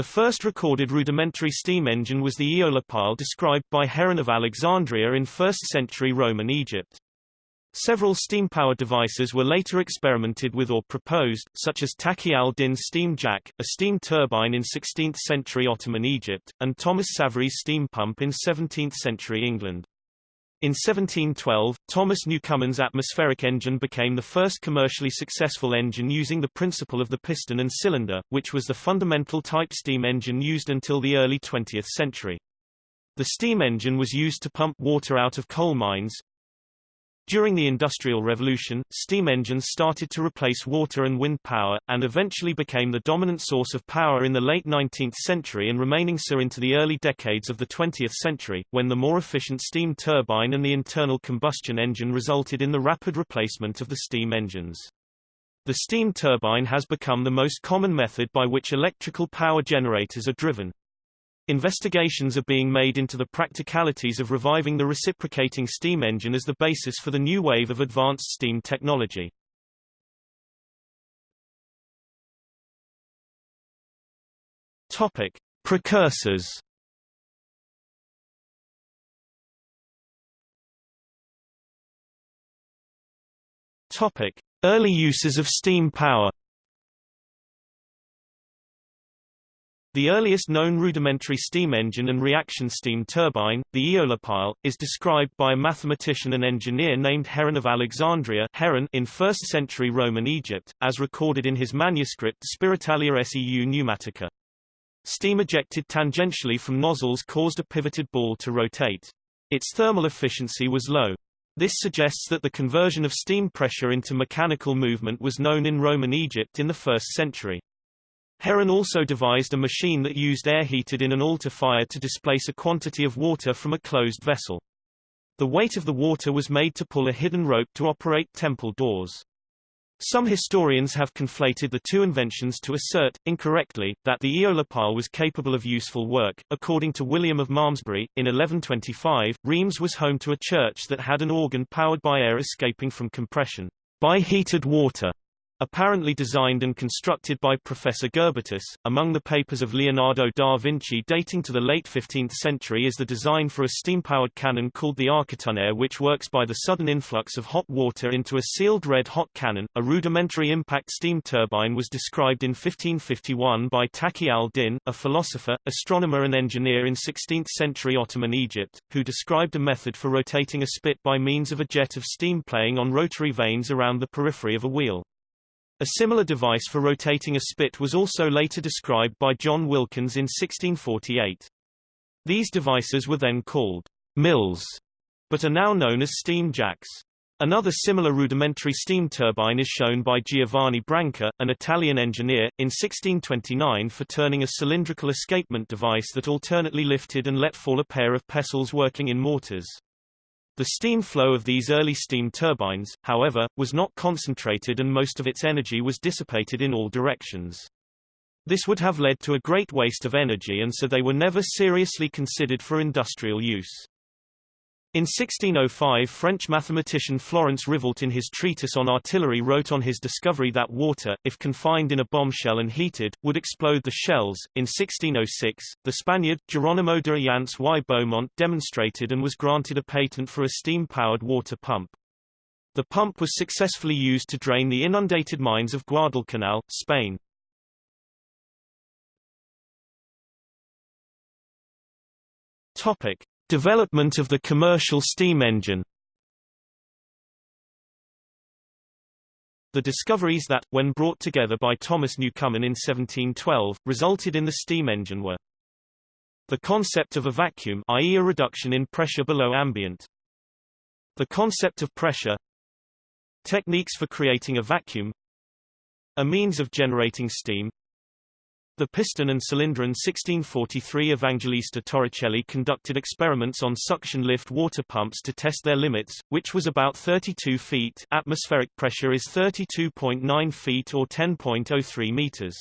The first recorded rudimentary steam engine was the eolipile described by Heron of Alexandria in 1st-century Roman Egypt. Several steam-powered devices were later experimented with or proposed, such as Taqi al-Din steam jack, a steam turbine in 16th-century Ottoman Egypt, and Thomas Savery's steam pump in 17th-century England. In 1712, Thomas Newcomen's atmospheric engine became the first commercially successful engine using the principle of the piston and cylinder, which was the fundamental type steam engine used until the early 20th century. The steam engine was used to pump water out of coal mines, during the Industrial Revolution, steam engines started to replace water and wind power, and eventually became the dominant source of power in the late 19th century and remaining so into the early decades of the 20th century, when the more efficient steam turbine and the internal combustion engine resulted in the rapid replacement of the steam engines. The steam turbine has become the most common method by which electrical power generators are driven. Investigations are being made into the practicalities of reviving the reciprocating steam engine as the basis for the new wave of advanced steam technology. Topic: Precursors. Topic: Early uses of steam power. The earliest known rudimentary steam engine and reaction steam turbine, the eolipile, is described by a mathematician and engineer named Heron of Alexandria Heron in 1st-century Roman Egypt, as recorded in his manuscript Spiritalia seu pneumatica. Steam ejected tangentially from nozzles caused a pivoted ball to rotate. Its thermal efficiency was low. This suggests that the conversion of steam pressure into mechanical movement was known in Roman Egypt in the 1st century. Heron also devised a machine that used air heated in an altar fire to displace a quantity of water from a closed vessel. The weight of the water was made to pull a hidden rope to operate temple doors. Some historians have conflated the two inventions to assert, incorrectly, that the eolipile was capable of useful work. According to William of Malmesbury, in 1125, Reims was home to a church that had an organ powered by air escaping from compression by heated water. Apparently designed and constructed by Professor Gerbertus, among the papers of Leonardo da Vinci dating to the late 15th century is the design for a steam-powered cannon called the architonnerre which works by the sudden influx of hot water into a sealed red-hot cannon. A rudimentary impact steam turbine was described in 1551 by Taqi al-Din, a philosopher, astronomer and engineer in 16th-century Ottoman Egypt, who described a method for rotating a spit by means of a jet of steam playing on rotary vanes around the periphery of a wheel. A similar device for rotating a spit was also later described by John Wilkins in 1648. These devices were then called mills, but are now known as steam jacks. Another similar rudimentary steam turbine is shown by Giovanni Branca, an Italian engineer, in 1629 for turning a cylindrical escapement device that alternately lifted and let fall a pair of pestles working in mortars. The steam flow of these early steam turbines, however, was not concentrated and most of its energy was dissipated in all directions. This would have led to a great waste of energy and so they were never seriously considered for industrial use. In 1605 French mathematician Florence Rivault in his treatise on artillery wrote on his discovery that water, if confined in a bombshell and heated, would explode the shells. In 1606, the Spaniard, Geronimo de Ayanz y Beaumont demonstrated and was granted a patent for a steam-powered water pump. The pump was successfully used to drain the inundated mines of Guadalcanal, Spain. Topic. Development of the commercial steam engine. The discoveries that, when brought together by Thomas Newcomen in 1712, resulted in the steam engine were the concept of a vacuum i.e. a reduction in pressure below ambient. The concept of pressure techniques for creating a vacuum. A means of generating steam the piston and cylinder in 1643 Evangelista Torricelli conducted experiments on suction lift water pumps to test their limits, which was about 32 feet atmospheric pressure is 32.9 feet or 10.03 meters.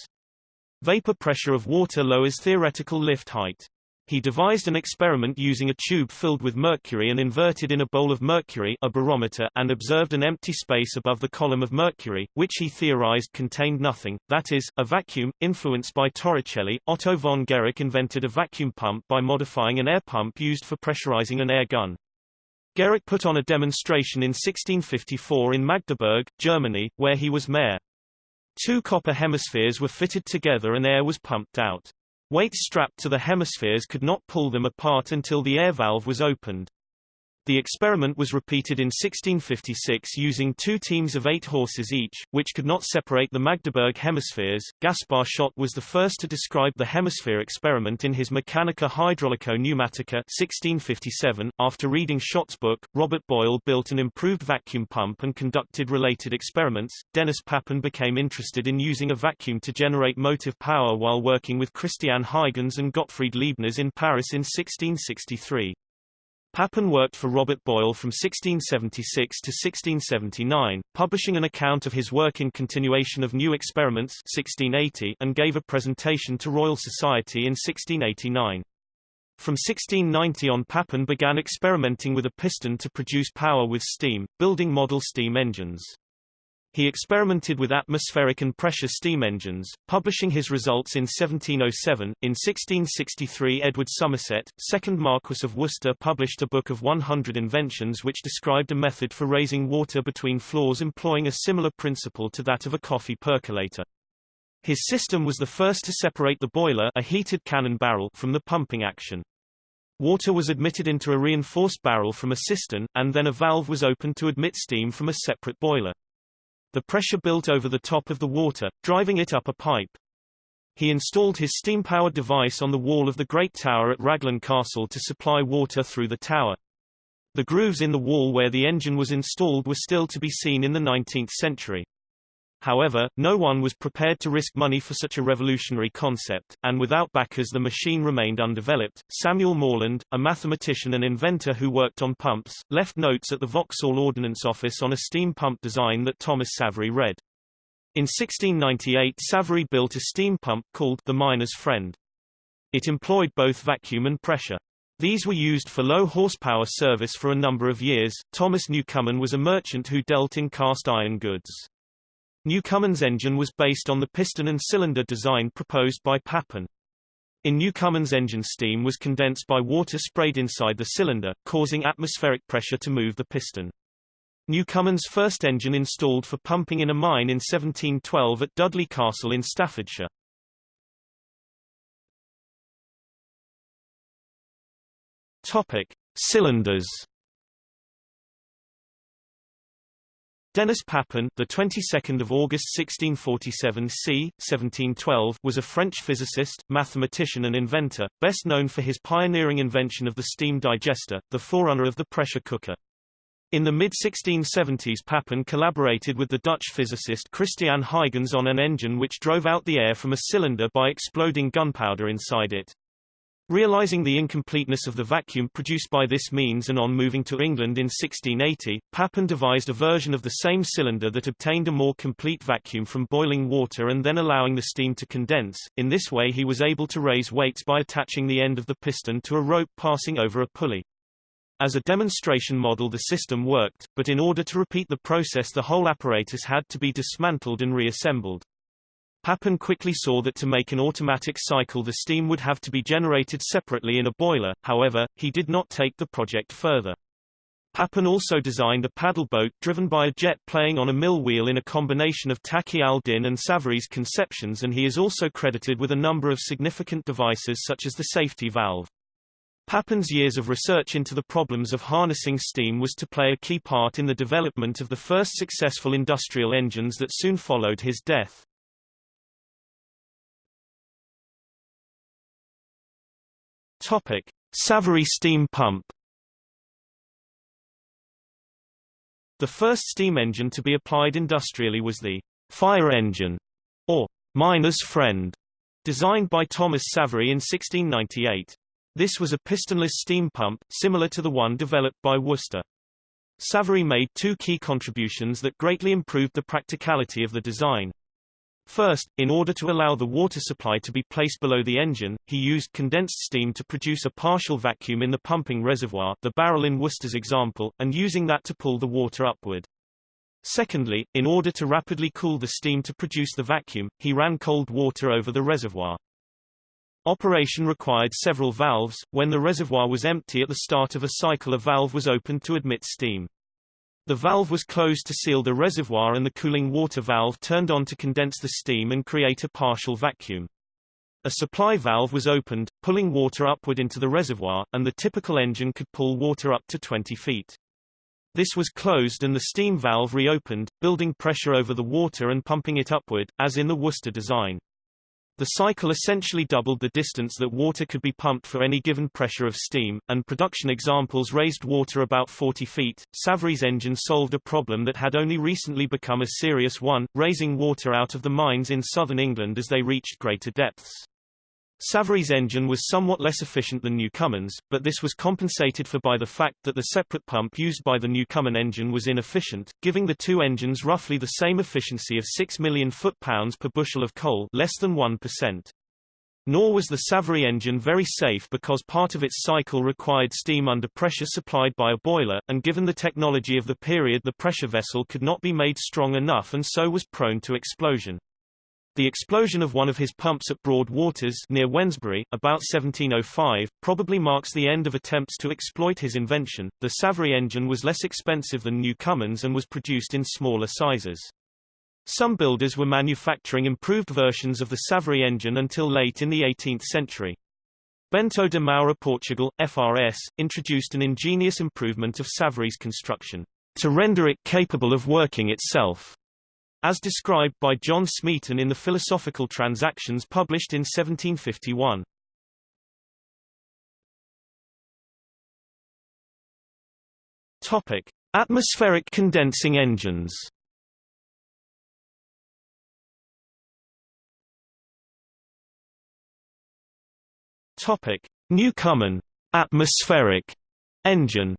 Vapor pressure of water lowers theoretical lift height. He devised an experiment using a tube filled with mercury and inverted in a bowl of mercury a barometer and observed an empty space above the column of mercury, which he theorized contained nothing, that is, a vacuum. Influenced by Torricelli, Otto von Guericke invented a vacuum pump by modifying an air pump used for pressurizing an air gun. Guericke put on a demonstration in 1654 in Magdeburg, Germany, where he was mayor. Two copper hemispheres were fitted together and air was pumped out. Weights strapped to the hemispheres could not pull them apart until the air valve was opened. The experiment was repeated in 1656 using two teams of eight horses each, which could not separate the Magdeburg hemispheres. Gaspar Schott was the first to describe the hemisphere experiment in his Mechanica Hydraulico Pneumatica 1657. After reading Schott's book, Robert Boyle built an improved vacuum pump and conducted related experiments. Denis Papin became interested in using a vacuum to generate motive power while working with Christian Huygens and Gottfried Leibniz in Paris in 1663. Papin worked for Robert Boyle from 1676 to 1679, publishing an account of his work in Continuation of New Experiments 1680 and gave a presentation to Royal Society in 1689. From 1690 on Papin began experimenting with a piston to produce power with steam, building model steam engines. He experimented with atmospheric and pressure steam engines, publishing his results in 1707. In 1663 Edward Somerset, 2nd Marquess of Worcester published a book of 100 inventions which described a method for raising water between floors employing a similar principle to that of a coffee percolator. His system was the first to separate the boiler a heated cannon barrel from the pumping action. Water was admitted into a reinforced barrel from a cistern, and then a valve was opened to admit steam from a separate boiler. The pressure built over the top of the water, driving it up a pipe. He installed his steam-powered device on the wall of the Great Tower at Raglan Castle to supply water through the tower. The grooves in the wall where the engine was installed were still to be seen in the 19th century. However, no one was prepared to risk money for such a revolutionary concept, and without backers the machine remained undeveloped. Samuel Morland, a mathematician and inventor who worked on pumps, left notes at the Vauxhall Ordnance Office on a steam pump design that Thomas Savery read. In 1698 Savery built a steam pump called the Miner's Friend. It employed both vacuum and pressure. These were used for low horsepower service for a number of years. Thomas Newcomen was a merchant who dealt in cast iron goods. Newcomen's engine was based on the piston and cylinder design proposed by Papin. In Newcomen's engine steam was condensed by water sprayed inside the cylinder, causing atmospheric pressure to move the piston. Newcomen's first engine installed for pumping in a mine in 1712 at Dudley Castle in Staffordshire. Topic: Cylinders Denis Papin, the 22nd of August 1647 c. 1712, was a French physicist, mathematician and inventor, best known for his pioneering invention of the steam digester, the forerunner of the pressure cooker. In the mid-1670s Papin collaborated with the Dutch physicist Christian Huygens on an engine which drove out the air from a cylinder by exploding gunpowder inside it. Realizing the incompleteness of the vacuum produced by this means and on moving to England in 1680, Papin devised a version of the same cylinder that obtained a more complete vacuum from boiling water and then allowing the steam to condense. In this way he was able to raise weights by attaching the end of the piston to a rope passing over a pulley. As a demonstration model the system worked, but in order to repeat the process the whole apparatus had to be dismantled and reassembled. Papin quickly saw that to make an automatic cycle the steam would have to be generated separately in a boiler, however, he did not take the project further. Papin also designed a paddle boat driven by a jet playing on a mill wheel in a combination of Taqi al-Din and Savery's conceptions and he is also credited with a number of significant devices such as the safety valve. Papin's years of research into the problems of harnessing steam was to play a key part in the development of the first successful industrial engines that soon followed his death. Topic: Savery steam pump. The first steam engine to be applied industrially was the fire engine, or miner's friend, designed by Thomas Savery in 1698. This was a pistonless steam pump, similar to the one developed by Worcester. Savery made two key contributions that greatly improved the practicality of the design. First, in order to allow the water supply to be placed below the engine, he used condensed steam to produce a partial vacuum in the pumping reservoir the barrel in Worcester's example, and using that to pull the water upward. Secondly, in order to rapidly cool the steam to produce the vacuum, he ran cold water over the reservoir. Operation required several valves. When the reservoir was empty at the start of a cycle a valve was opened to admit steam. The valve was closed to seal the reservoir and the cooling water valve turned on to condense the steam and create a partial vacuum. A supply valve was opened, pulling water upward into the reservoir, and the typical engine could pull water up to 20 feet. This was closed and the steam valve reopened, building pressure over the water and pumping it upward, as in the Worcester design. The cycle essentially doubled the distance that water could be pumped for any given pressure of steam, and production examples raised water about 40 feet. Savery's engine solved a problem that had only recently become a serious one, raising water out of the mines in southern England as they reached greater depths. Savery's engine was somewhat less efficient than Newcomen's, but this was compensated for by the fact that the separate pump used by the Newcomen engine was inefficient, giving the two engines roughly the same efficiency of 6 million foot-pounds per bushel of coal less than 1%. Nor was the Savary engine very safe because part of its cycle required steam under pressure supplied by a boiler, and given the technology of the period the pressure vessel could not be made strong enough and so was prone to explosion. The explosion of one of his pumps at Broad Waters near Wednesbury, about 1705, probably marks the end of attempts to exploit his invention. The Savery engine was less expensive than Newcomen's and was produced in smaller sizes. Some builders were manufacturing improved versions of the Savery engine until late in the 18th century. Bento de Moura Portugal, FRS, introduced an ingenious improvement of Savery's construction, to render it capable of working itself. As described by John Smeaton in the Philosophical Transactions published in 1751. Topic: Atmospheric condensing engines. Topic: Newcomen atmospheric engine.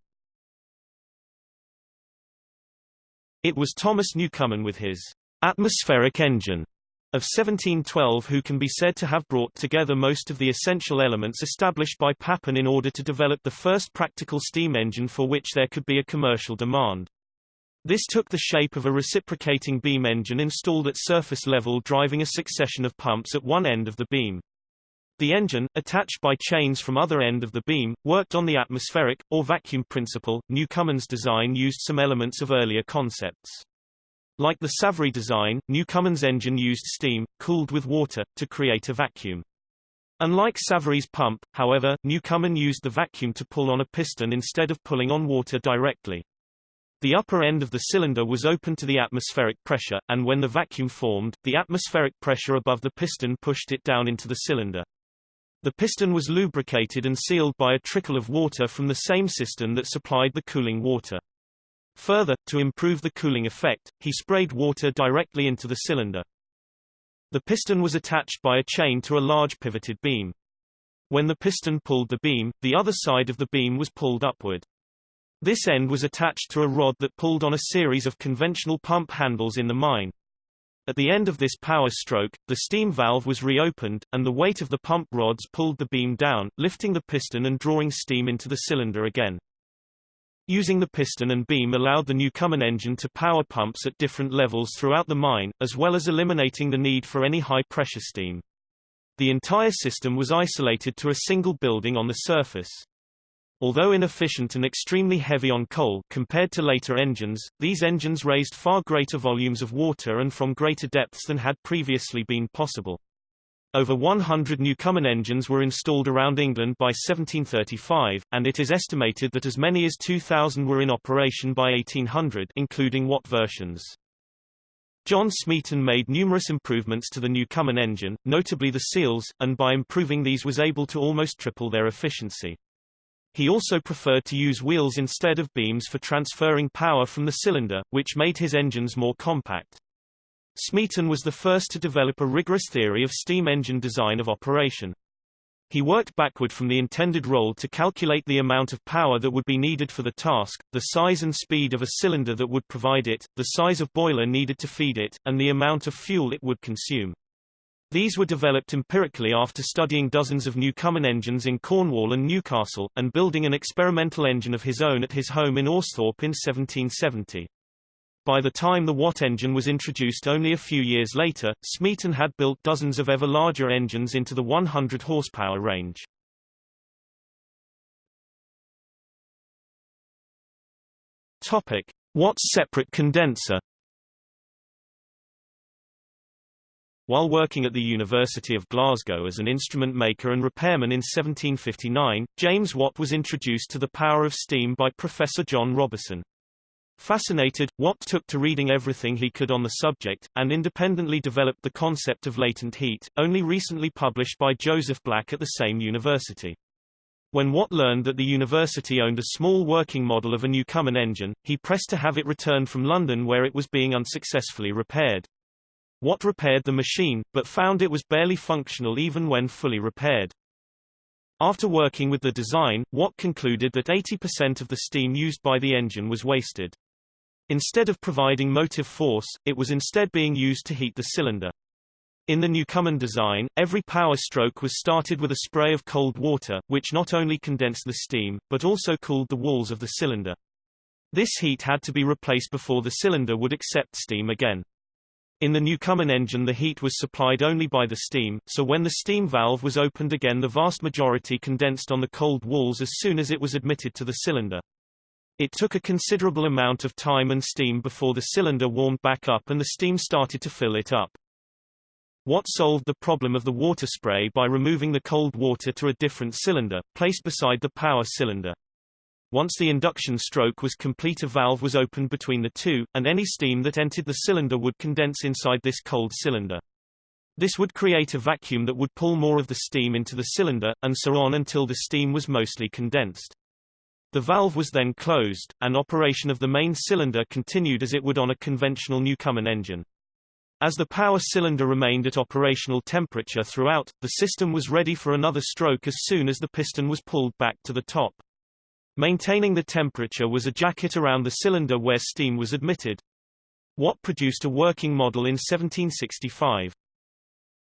It was Thomas Newcomen with his atmospheric engine of 1712 who can be said to have brought together most of the essential elements established by Papin in order to develop the first practical steam engine for which there could be a commercial demand. This took the shape of a reciprocating beam engine installed at surface level driving a succession of pumps at one end of the beam. The engine, attached by chains from other end of the beam, worked on the atmospheric, or vacuum principle. Newcomen's design used some elements of earlier concepts. Like the Savery design, Newcomen's engine used steam, cooled with water, to create a vacuum. Unlike Savery's pump, however, Newcomen used the vacuum to pull on a piston instead of pulling on water directly. The upper end of the cylinder was open to the atmospheric pressure, and when the vacuum formed, the atmospheric pressure above the piston pushed it down into the cylinder. The piston was lubricated and sealed by a trickle of water from the same cistern that supplied the cooling water. Further, to improve the cooling effect, he sprayed water directly into the cylinder. The piston was attached by a chain to a large pivoted beam. When the piston pulled the beam, the other side of the beam was pulled upward. This end was attached to a rod that pulled on a series of conventional pump handles in the mine. At the end of this power stroke, the steam valve was reopened, and the weight of the pump rods pulled the beam down, lifting the piston and drawing steam into the cylinder again. Using the piston and beam allowed the Newcomen engine to power pumps at different levels throughout the mine, as well as eliminating the need for any high-pressure steam. The entire system was isolated to a single building on the surface. Although inefficient and extremely heavy on coal compared to later engines, these engines raised far greater volumes of water and from greater depths than had previously been possible. Over 100 Newcomen engines were installed around England by 1735, and it is estimated that as many as 2,000 were in operation by 1800 including Watt versions. John Smeaton made numerous improvements to the Newcomen engine, notably the seals, and by improving these was able to almost triple their efficiency. He also preferred to use wheels instead of beams for transferring power from the cylinder, which made his engines more compact. Smeaton was the first to develop a rigorous theory of steam engine design of operation. He worked backward from the intended role to calculate the amount of power that would be needed for the task, the size and speed of a cylinder that would provide it, the size of boiler needed to feed it, and the amount of fuel it would consume. These were developed empirically after studying dozens of Newcomen engines in Cornwall and Newcastle, and building an experimental engine of his own at his home in Austhorpe in 1770. By the time the Watt engine was introduced only a few years later, Smeaton had built dozens of ever larger engines into the 100 horsepower range. Topic: Watt's separate condenser While working at the University of Glasgow as an instrument maker and repairman in 1759, James Watt was introduced to the power of steam by Professor John Robison. Fascinated, Watt took to reading everything he could on the subject, and independently developed the concept of latent heat, only recently published by Joseph Black at the same university. When Watt learned that the university owned a small working model of a Newcomen engine, he pressed to have it returned from London where it was being unsuccessfully repaired. Watt repaired the machine, but found it was barely functional even when fully repaired. After working with the design, Watt concluded that 80% of the steam used by the engine was wasted. Instead of providing motive force, it was instead being used to heat the cylinder. In the Newcomen design, every power stroke was started with a spray of cold water, which not only condensed the steam, but also cooled the walls of the cylinder. This heat had to be replaced before the cylinder would accept steam again. In the Newcomen engine the heat was supplied only by the steam, so when the steam valve was opened again the vast majority condensed on the cold walls as soon as it was admitted to the cylinder. It took a considerable amount of time and steam before the cylinder warmed back up and the steam started to fill it up. Watt solved the problem of the water spray by removing the cold water to a different cylinder, placed beside the power cylinder. Once the induction stroke was complete a valve was opened between the two, and any steam that entered the cylinder would condense inside this cold cylinder. This would create a vacuum that would pull more of the steam into the cylinder, and so on until the steam was mostly condensed. The valve was then closed, and operation of the main cylinder continued as it would on a conventional Newcomen engine. As the power cylinder remained at operational temperature throughout, the system was ready for another stroke as soon as the piston was pulled back to the top. Maintaining the temperature was a jacket around the cylinder where steam was admitted. Watt produced a working model in 1765.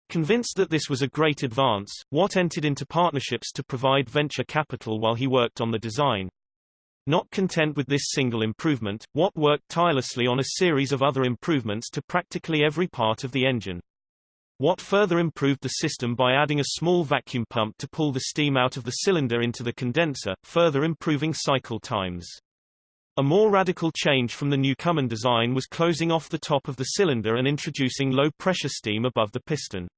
Convinced that this was a great advance, Watt entered into partnerships to provide venture capital while he worked on the design. Not content with this single improvement, Watt worked tirelessly on a series of other improvements to practically every part of the engine. Watt further improved the system by adding a small vacuum pump to pull the steam out of the cylinder into the condenser, further improving cycle times. A more radical change from the Newcomen design was closing off the top of the cylinder and introducing low-pressure steam above the piston.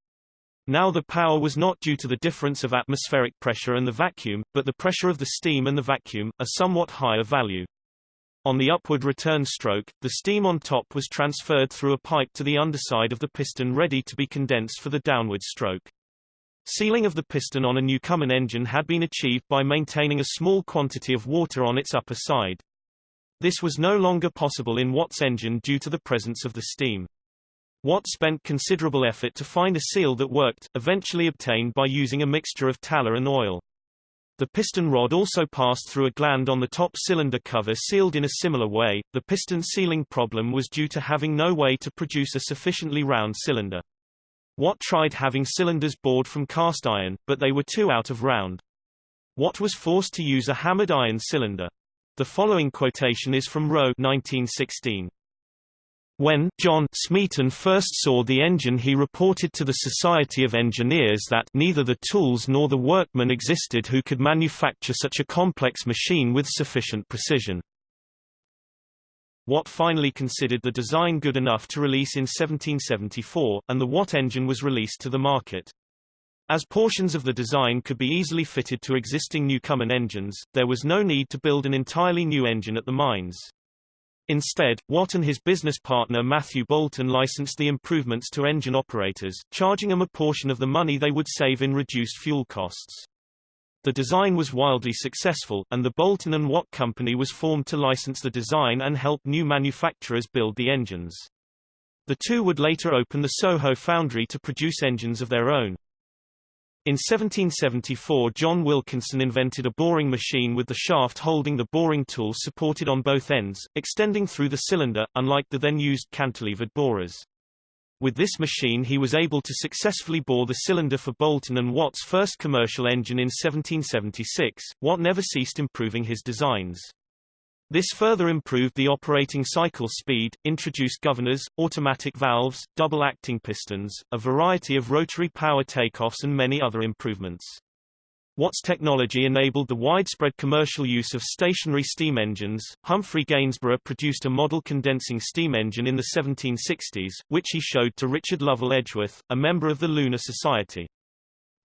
Now the power was not due to the difference of atmospheric pressure and the vacuum, but the pressure of the steam and the vacuum, a somewhat higher value. On the upward return stroke, the steam on top was transferred through a pipe to the underside of the piston ready to be condensed for the downward stroke. Sealing of the piston on a Newcomen engine had been achieved by maintaining a small quantity of water on its upper side. This was no longer possible in Watt's engine due to the presence of the steam. Watt spent considerable effort to find a seal that worked, eventually obtained by using a mixture of tallow and oil. The piston rod also passed through a gland on the top cylinder cover sealed in a similar way. The piston sealing problem was due to having no way to produce a sufficiently round cylinder. Watt tried having cylinders bored from cast iron, but they were too out of round. Watt was forced to use a hammered iron cylinder. The following quotation is from Roe 1916. When John Smeaton first saw the engine he reported to the Society of Engineers that neither the tools nor the workmen existed who could manufacture such a complex machine with sufficient precision. Watt finally considered the design good enough to release in 1774, and the Watt engine was released to the market. As portions of the design could be easily fitted to existing Newcomen engines, there was no need to build an entirely new engine at the mines. Instead, Watt and his business partner Matthew Boulton licensed the improvements to engine operators, charging them a portion of the money they would save in reduced fuel costs. The design was wildly successful, and the Boulton and Watt Company was formed to license the design and help new manufacturers build the engines. The two would later open the Soho foundry to produce engines of their own. In 1774 John Wilkinson invented a boring machine with the shaft holding the boring tool supported on both ends, extending through the cylinder, unlike the then used cantilevered borers. With this machine he was able to successfully bore the cylinder for Boulton and Watt's first commercial engine in 1776. Watt never ceased improving his designs. This further improved the operating cycle speed, introduced governors, automatic valves, double-acting pistons, a variety of rotary power takeoffs and many other improvements. Watt's technology enabled the widespread commercial use of stationary steam engines. Humphrey Gainsborough produced a model condensing steam engine in the 1760s, which he showed to Richard Lovell Edgeworth, a member of the Lunar Society.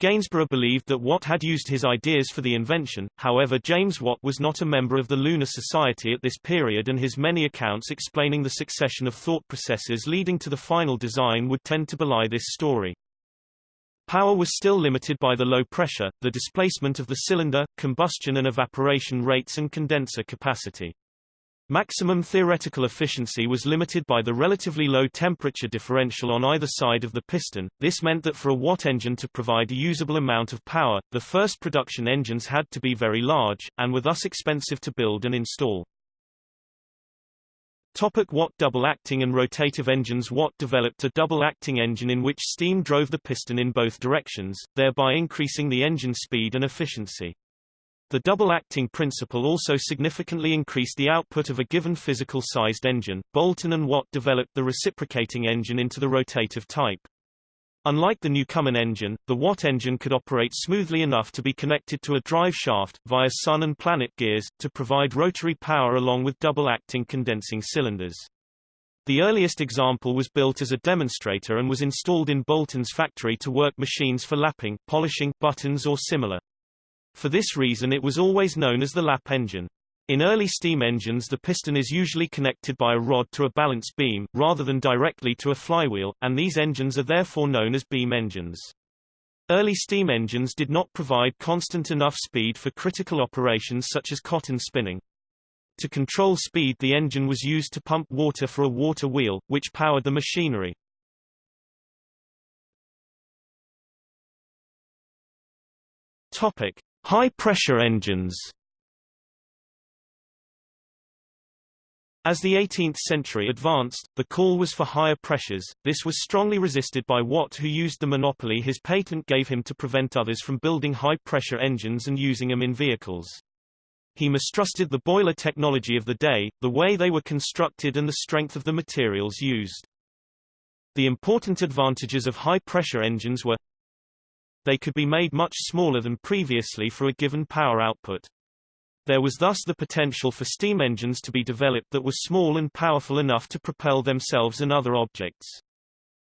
Gainsborough believed that Watt had used his ideas for the invention, however James Watt was not a member of the Lunar Society at this period and his many accounts explaining the succession of thought processes leading to the final design would tend to belie this story. Power was still limited by the low pressure, the displacement of the cylinder, combustion and evaporation rates and condenser capacity. Maximum theoretical efficiency was limited by the relatively low temperature differential on either side of the piston. This meant that for a Watt engine to provide a usable amount of power, the first production engines had to be very large, and were thus expensive to build and install. Topic Watt double-acting and rotative engines Watt developed a double-acting engine in which steam drove the piston in both directions, thereby increasing the engine speed and efficiency. The double-acting principle also significantly increased the output of a given physical-sized engine. Boulton and Watt developed the reciprocating engine into the rotative type. Unlike the Newcomen engine, the Watt engine could operate smoothly enough to be connected to a drive shaft, via sun and planet gears, to provide rotary power along with double-acting condensing cylinders. The earliest example was built as a demonstrator and was installed in Boulton's factory to work machines for lapping, polishing, buttons or similar. For this reason it was always known as the lap engine. In early steam engines the piston is usually connected by a rod to a balance beam, rather than directly to a flywheel, and these engines are therefore known as beam engines. Early steam engines did not provide constant enough speed for critical operations such as cotton spinning. To control speed the engine was used to pump water for a water wheel, which powered the machinery. Topic. High-pressure engines As the 18th century advanced, the call was for higher pressures. This was strongly resisted by Watt who used the monopoly his patent gave him to prevent others from building high-pressure engines and using them in vehicles. He mistrusted the boiler technology of the day, the way they were constructed and the strength of the materials used. The important advantages of high-pressure engines were they could be made much smaller than previously for a given power output. There was thus the potential for steam engines to be developed that were small and powerful enough to propel themselves and other objects.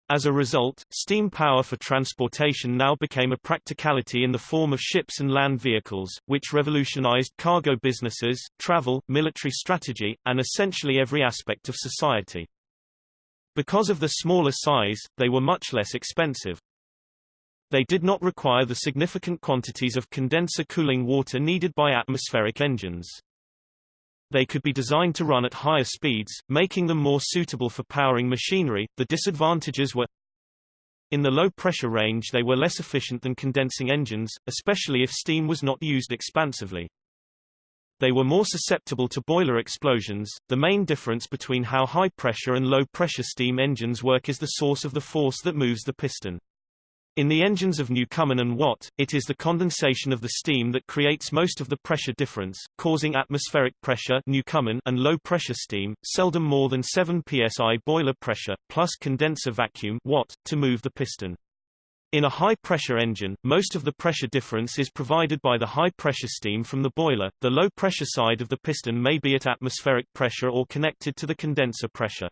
As a result, steam power for transportation now became a practicality in the form of ships and land vehicles, which revolutionized cargo businesses, travel, military strategy, and essentially every aspect of society. Because of the smaller size, they were much less expensive. They did not require the significant quantities of condenser cooling water needed by atmospheric engines. They could be designed to run at higher speeds, making them more suitable for powering machinery. The disadvantages were in the low pressure range they were less efficient than condensing engines, especially if steam was not used expansively. They were more susceptible to boiler explosions. The main difference between how high pressure and low pressure steam engines work is the source of the force that moves the piston. In the engines of Newcomen and Watt, it is the condensation of the steam that creates most of the pressure difference, causing atmospheric pressure Newcomen and low-pressure steam, seldom more than 7 psi boiler pressure, plus condenser vacuum Watt, to move the piston. In a high-pressure engine, most of the pressure difference is provided by the high-pressure steam from the boiler. The low-pressure side of the piston may be at atmospheric pressure or connected to the condenser pressure.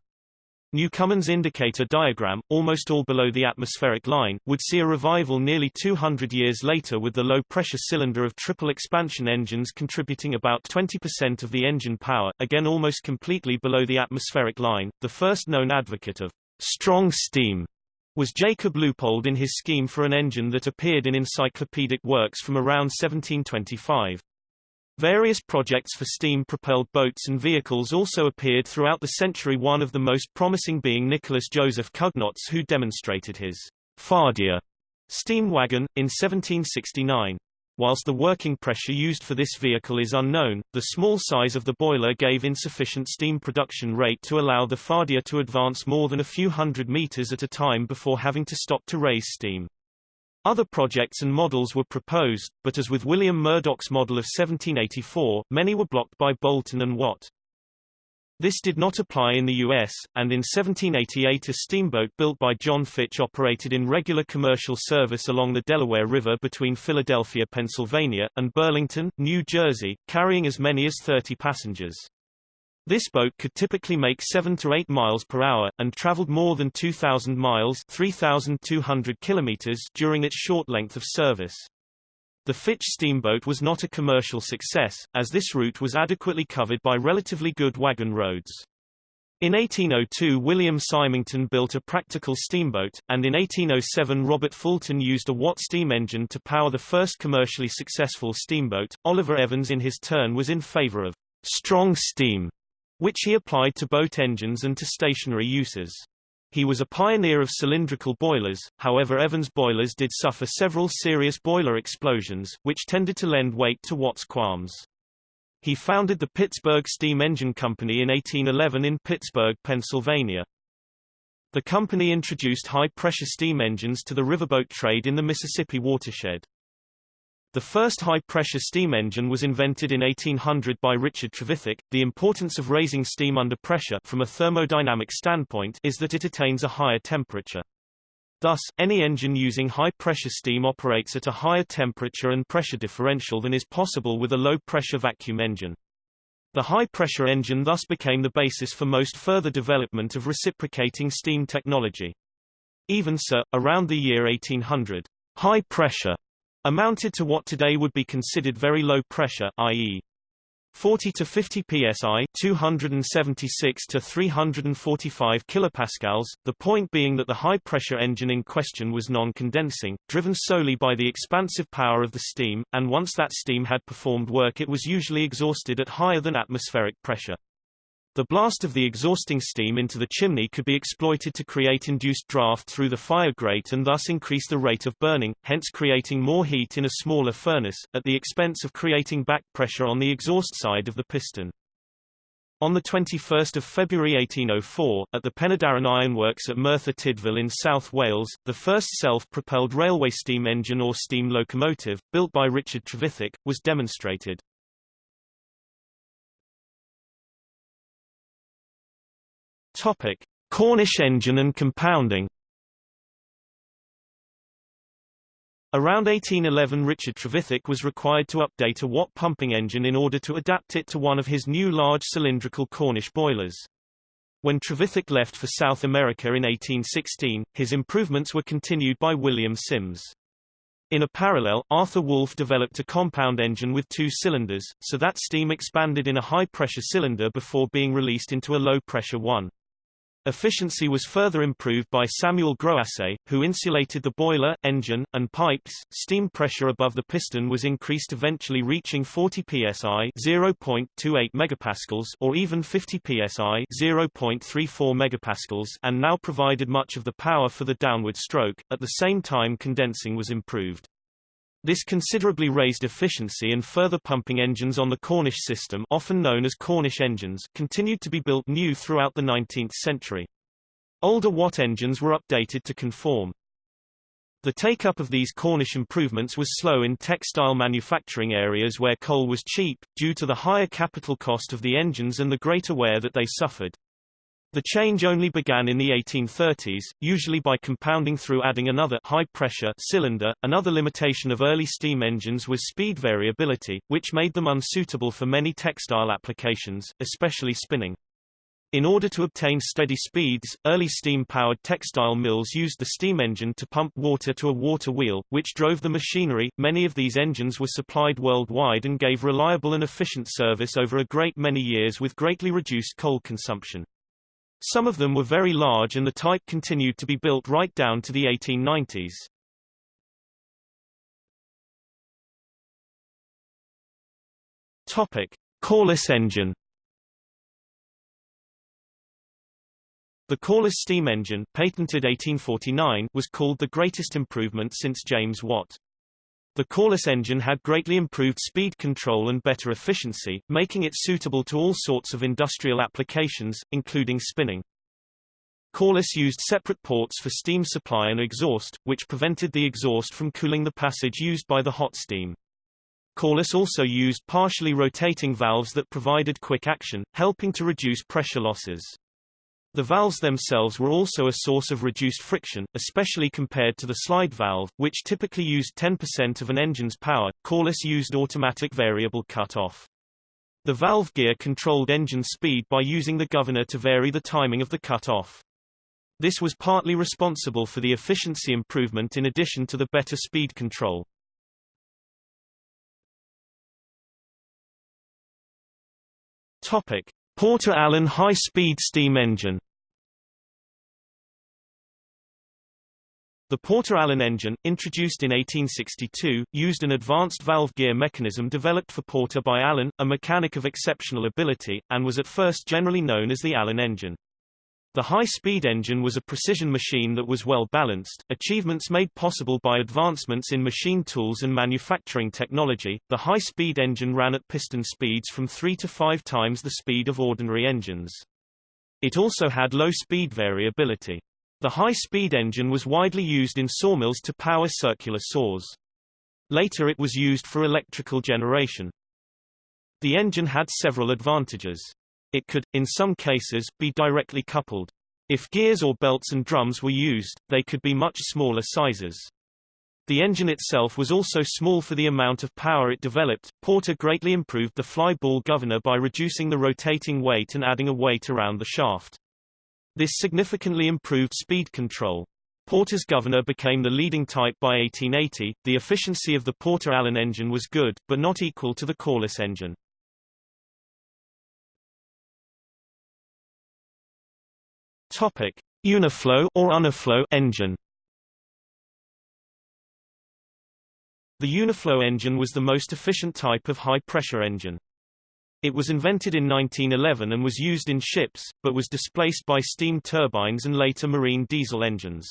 Newcomen's indicator diagram, almost all below the atmospheric line, would see a revival nearly 200 years later with the low-pressure cylinder of triple expansion engines contributing about 20% of the engine power, again almost completely below the atmospheric line. The first known advocate of strong steam was Jacob Leupold in his scheme for an engine that appeared in encyclopedic works from around 1725. Various projects for steam-propelled boats and vehicles also appeared throughout the century one of the most promising being Nicholas Joseph Cugnot's who demonstrated his fardier steam wagon, in 1769. Whilst the working pressure used for this vehicle is unknown, the small size of the boiler gave insufficient steam production rate to allow the fardier to advance more than a few hundred meters at a time before having to stop to raise steam. Other projects and models were proposed, but as with William Murdoch's model of 1784, many were blocked by Boulton and Watt. This did not apply in the U.S., and in 1788 a steamboat built by John Fitch operated in regular commercial service along the Delaware River between Philadelphia, Pennsylvania, and Burlington, New Jersey, carrying as many as 30 passengers. This boat could typically make 7 to 8 miles per hour, and traveled more than 2,000 miles 3,200 kilometers during its short length of service. The Fitch steamboat was not a commercial success, as this route was adequately covered by relatively good wagon roads. In 1802 William Symington built a practical steamboat, and in 1807 Robert Fulton used a Watt steam engine to power the first commercially successful steamboat. Oliver Evans in his turn was in favor of strong steam, which he applied to boat engines and to stationary uses. He was a pioneer of cylindrical boilers, however Evans boilers did suffer several serious boiler explosions, which tended to lend weight to Watt's qualms. He founded the Pittsburgh Steam Engine Company in 1811 in Pittsburgh, Pennsylvania. The company introduced high-pressure steam engines to the riverboat trade in the Mississippi watershed. The first high-pressure steam engine was invented in 1800 by Richard Trevithick. The importance of raising steam under pressure from a thermodynamic standpoint is that it attains a higher temperature. Thus, any engine using high-pressure steam operates at a higher temperature and pressure differential than is possible with a low-pressure vacuum engine. The high-pressure engine thus became the basis for most further development of reciprocating steam technology. Even so, around the year 1800, high-pressure amounted to what today would be considered very low pressure, i.e. 40 to 50 psi 276 to 345 kilopascals the point being that the high pressure engine in question was non-condensing driven solely by the expansive power of the steam and once that steam had performed work it was usually exhausted at higher than atmospheric pressure the blast of the exhausting steam into the chimney could be exploited to create induced draft through the fire grate and thus increase the rate of burning, hence creating more heat in a smaller furnace, at the expense of creating back pressure on the exhaust side of the piston. On 21 February 1804, at the Penydarren Ironworks at Merthyr Tydfil in South Wales, the first self-propelled railway steam engine or steam locomotive, built by Richard Trevithick, was demonstrated. Topic: Cornish engine and compounding. Around 1811 Richard Trevithick was required to update a Watt pumping engine in order to adapt it to one of his new large cylindrical Cornish boilers. When Trevithick left for South America in 1816, his improvements were continued by William Sims. In a parallel, Arthur Woolf developed a compound engine with two cylinders, so that steam expanded in a high-pressure cylinder before being released into a low-pressure one. Efficiency was further improved by Samuel Groassez, who insulated the boiler, engine, and pipes. Steam pressure above the piston was increased eventually reaching 40 psi (0.28 megapascals) or even 50 psi (0.34 megapascals) and now provided much of the power for the downward stroke. At the same time condensing was improved. This considerably raised efficiency and further pumping engines on the Cornish system often known as Cornish engines continued to be built new throughout the 19th century. Older Watt engines were updated to conform. The take-up of these Cornish improvements was slow in textile manufacturing areas where coal was cheap, due to the higher capital cost of the engines and the greater wear that they suffered. The change only began in the 1830s, usually by compounding through adding another high-pressure cylinder. Another limitation of early steam engines was speed variability, which made them unsuitable for many textile applications, especially spinning. In order to obtain steady speeds, early steam-powered textile mills used the steam engine to pump water to a water wheel, which drove the machinery. Many of these engines were supplied worldwide and gave reliable and efficient service over a great many years with greatly reduced coal consumption. Some of them were very large and the type continued to be built right down to the 1890s. Topic: Corliss engine. The Corliss steam engine, patented 1849, was called the greatest improvement since James Watt. The Corliss engine had greatly improved speed control and better efficiency, making it suitable to all sorts of industrial applications, including spinning. Corliss used separate ports for steam supply and exhaust, which prevented the exhaust from cooling the passage used by the hot steam. Corliss also used partially rotating valves that provided quick action, helping to reduce pressure losses. The valves themselves were also a source of reduced friction, especially compared to the slide valve, which typically used 10% of an engine's power. Corliss used automatic variable cut-off. The valve gear controlled engine speed by using the governor to vary the timing of the cut-off. This was partly responsible for the efficiency improvement in addition to the better speed control. Topic: Porter Allen high-speed steam engine The Porter Allen engine, introduced in 1862, used an advanced valve gear mechanism developed for Porter by Allen, a mechanic of exceptional ability, and was at first generally known as the Allen engine. The high-speed engine was a precision machine that was well balanced, achievements made possible by advancements in machine tools and manufacturing technology. The high-speed engine ran at piston speeds from 3 to 5 times the speed of ordinary engines. It also had low speed variability. The high-speed engine was widely used in sawmills to power circular saws. Later it was used for electrical generation. The engine had several advantages. It could, in some cases, be directly coupled. If gears or belts and drums were used, they could be much smaller sizes. The engine itself was also small for the amount of power it developed. Porter greatly improved the fly ball governor by reducing the rotating weight and adding a weight around the shaft. This significantly improved speed control. Porter's governor became the leading type by 1880. The efficiency of the Porter Allen engine was good, but not equal to the Corliss engine. Topic: Uniflow or Unaflow engine. The Uniflow engine was the most efficient type of high-pressure engine. It was invented in 1911 and was used in ships, but was displaced by steam turbines and later marine diesel engines.